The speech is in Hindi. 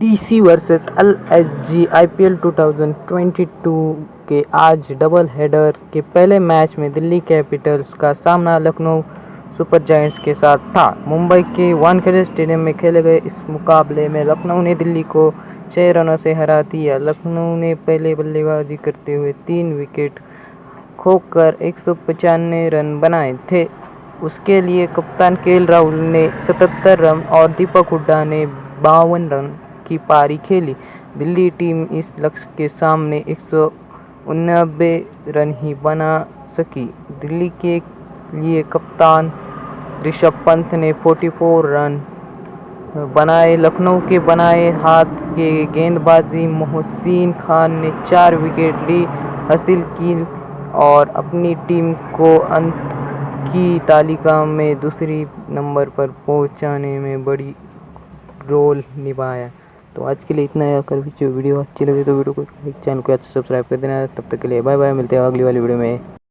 डीसी वर्सेस एलएसजी आईपीएल 2022 के आज डबल हेडर के पहले मैच में दिल्ली कैपिटल्स का सामना लखनऊ सुपर जायंट्स के साथ था। मुंबई के वानखेड़े स्टेडियम में खेले गए इस मुकाबले में लखनऊ ने दिल्ली को छः रनों से हरा दिया। लखनऊ ने पहले बल्लेबाजी करते हुए तीन विकेट खोकर एक रन बनाए थे। उसके लिए कप्तान के राहुल ने 77 रन और दीपक हुड्डा ने बावन रन की पारी खेली। दिल्ली टीम इस लक्ष्य के सामने एक रन ही बना सकी। दिल्ली के लिए कप्तान ऋषभ पंत ने 44 रन बनाए। लखनऊ के बनाए हाथ के गेंदबाजी, मोहसिन खान ने चार विकेट ली हासिल की और अपनी टीम को अंत की तालिका में दूसरी नंबर पर पहुँचाने में बड़ी रोल निभाया। तो आज के लिए इतना है। अगर वीडियो अच्छी लगी तो वीडियो को लाइक, चैनल को अच्छा सब्सक्राइब कर देना। तब तक के लिए बाय बाय, मिलते हैं अगली वाली वीडियो में।